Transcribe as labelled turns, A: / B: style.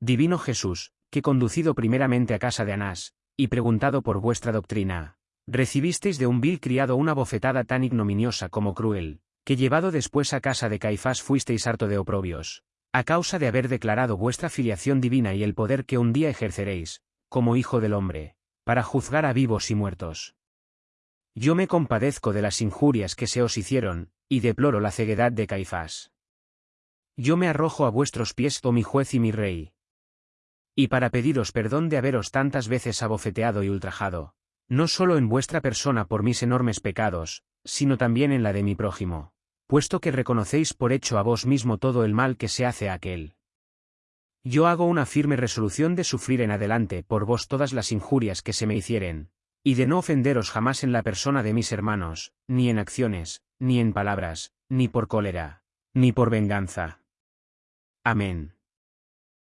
A: Divino Jesús, que conducido primeramente a casa de Anás, y preguntado por vuestra doctrina, recibisteis de un vil criado una bofetada tan ignominiosa como cruel, que llevado después a casa de Caifás fuisteis harto de oprobios, a causa de haber declarado vuestra filiación divina y el poder que un día ejerceréis, como hijo del hombre, para juzgar a vivos y muertos. Yo me compadezco de las injurias que se os hicieron, y deploro la ceguedad de Caifás. Yo me arrojo a vuestros pies, oh mi juez y mi rey. Y para pediros perdón de haberos tantas veces abofeteado y ultrajado, no solo en vuestra persona por mis enormes pecados, sino también en la de mi prójimo, puesto que reconocéis por hecho a vos mismo todo el mal que se hace a aquel. Yo hago una firme resolución de sufrir en adelante por vos todas las injurias que se me hicieren, y de no ofenderos jamás en la persona de mis hermanos, ni en acciones, ni en palabras, ni por cólera, ni por venganza. Amén.